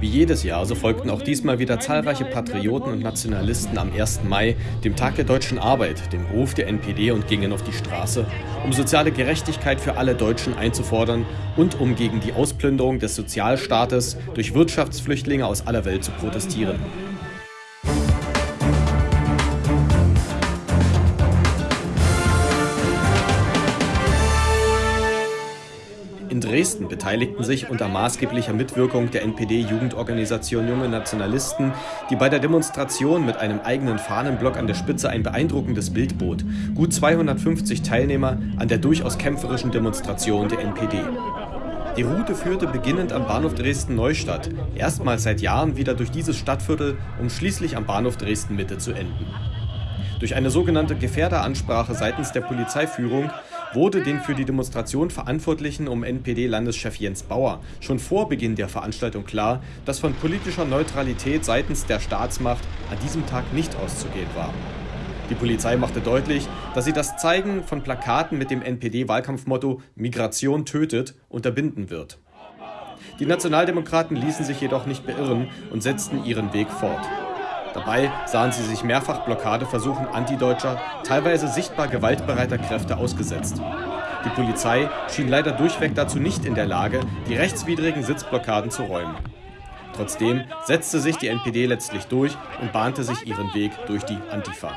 Wie jedes Jahr, so folgten auch diesmal wieder zahlreiche Patrioten und Nationalisten am 1. Mai, dem Tag der deutschen Arbeit, dem Ruf der NPD und gingen auf die Straße, um soziale Gerechtigkeit für alle Deutschen einzufordern und um gegen die Ausplünderung des Sozialstaates durch Wirtschaftsflüchtlinge aus aller Welt zu protestieren. In Dresden beteiligten sich unter maßgeblicher Mitwirkung der NPD-Jugendorganisation Junge Nationalisten, die bei der Demonstration mit einem eigenen Fahnenblock an der Spitze ein beeindruckendes Bild bot, gut 250 Teilnehmer an der durchaus kämpferischen Demonstration der NPD. Die Route führte beginnend am Bahnhof Dresden-Neustadt, erstmals seit Jahren wieder durch dieses Stadtviertel, um schließlich am Bahnhof Dresden-Mitte zu enden. Durch eine sogenannte Gefährderansprache seitens der Polizeiführung wurde den für die Demonstration Verantwortlichen um NPD-Landeschef Jens Bauer schon vor Beginn der Veranstaltung klar, dass von politischer Neutralität seitens der Staatsmacht an diesem Tag nicht auszugehen war. Die Polizei machte deutlich, dass sie das Zeigen von Plakaten mit dem NPD-Wahlkampfmotto Migration tötet unterbinden wird. Die Nationaldemokraten ließen sich jedoch nicht beirren und setzten ihren Weg fort. Dabei sahen sie sich mehrfach Blockadeversuchen antideutscher, teilweise sichtbar gewaltbereiter Kräfte ausgesetzt. Die Polizei schien leider durchweg dazu nicht in der Lage, die rechtswidrigen Sitzblockaden zu räumen. Trotzdem setzte sich die NPD letztlich durch und bahnte sich ihren Weg durch die Antifa.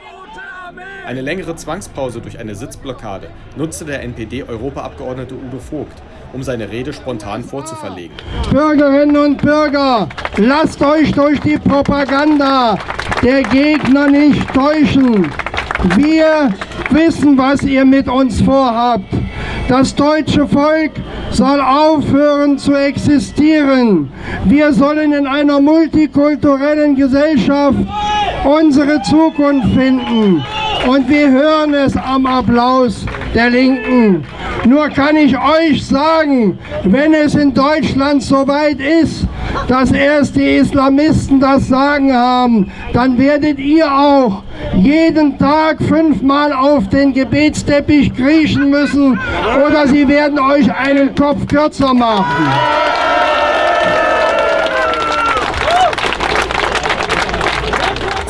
Eine längere Zwangspause durch eine Sitzblockade nutzte der NPD-Europaabgeordnete Udo Vogt, um seine Rede spontan vorzuverlegen. Bürgerinnen und Bürger, lasst euch durch die Propaganda der Gegner nicht täuschen. Wir wissen, was ihr mit uns vorhabt. Das deutsche Volk soll aufhören zu existieren. Wir sollen in einer multikulturellen Gesellschaft unsere Zukunft finden. Und wir hören es am Applaus der Linken. Nur kann ich euch sagen, wenn es in Deutschland soweit ist, dass erst die Islamisten das Sagen haben, dann werdet ihr auch jeden Tag fünfmal auf den Gebetsteppich kriechen müssen oder sie werden euch einen Kopf kürzer machen.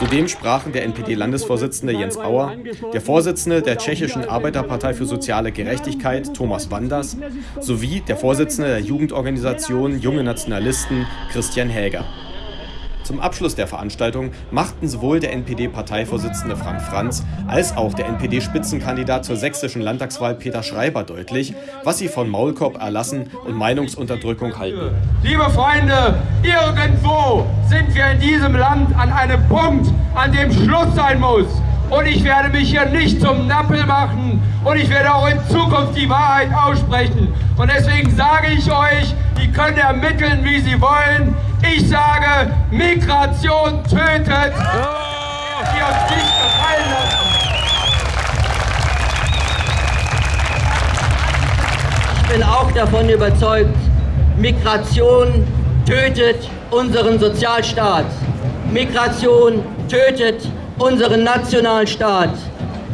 Zudem sprachen der NPD-Landesvorsitzende Jens Bauer, der Vorsitzende der tschechischen Arbeiterpartei für soziale Gerechtigkeit Thomas Wanders sowie der Vorsitzende der Jugendorganisation Junge Nationalisten Christian Häger. Zum Abschluss der Veranstaltung machten sowohl der NPD-Parteivorsitzende Frank Franz als auch der NPD-Spitzenkandidat zur sächsischen Landtagswahl Peter Schreiber deutlich, was sie von Maulkorb erlassen und Meinungsunterdrückung halten. Liebe Freunde, irgendwo sind wir in diesem Land an einem Punkt, an dem Schluss sein muss. Und ich werde mich hier nicht zum Nappel machen und ich werde auch in Zukunft die Wahrheit aussprechen. Und deswegen sage ich euch, die können ermitteln, wie sie wollen. Ich sage, Migration tötet. Die uns nicht gefallen lassen. Ich bin auch davon überzeugt, Migration tötet unseren Sozialstaat. Migration tötet unseren Nationalstaat.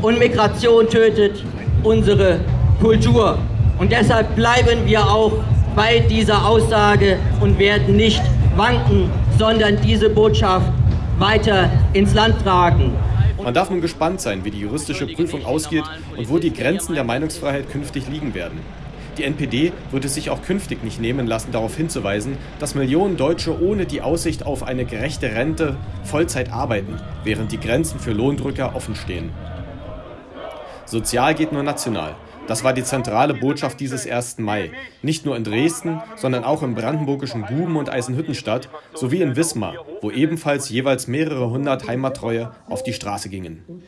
Und Migration tötet unsere Kultur. Und deshalb bleiben wir auch bei dieser Aussage und werden nicht wanken, sondern diese Botschaft weiter ins Land tragen. Man darf nun gespannt sein, wie die juristische Prüfung ausgeht und wo die Grenzen der Meinungsfreiheit künftig liegen werden. Die NPD wird es sich auch künftig nicht nehmen lassen, darauf hinzuweisen, dass Millionen Deutsche ohne die Aussicht auf eine gerechte Rente Vollzeit arbeiten, während die Grenzen für Lohndrücker offen stehen. Sozial geht nur national. Das war die zentrale Botschaft dieses 1. Mai. Nicht nur in Dresden, sondern auch im brandenburgischen Guben und Eisenhüttenstadt sowie in Wismar, wo ebenfalls jeweils mehrere hundert Heimattreue auf die Straße gingen.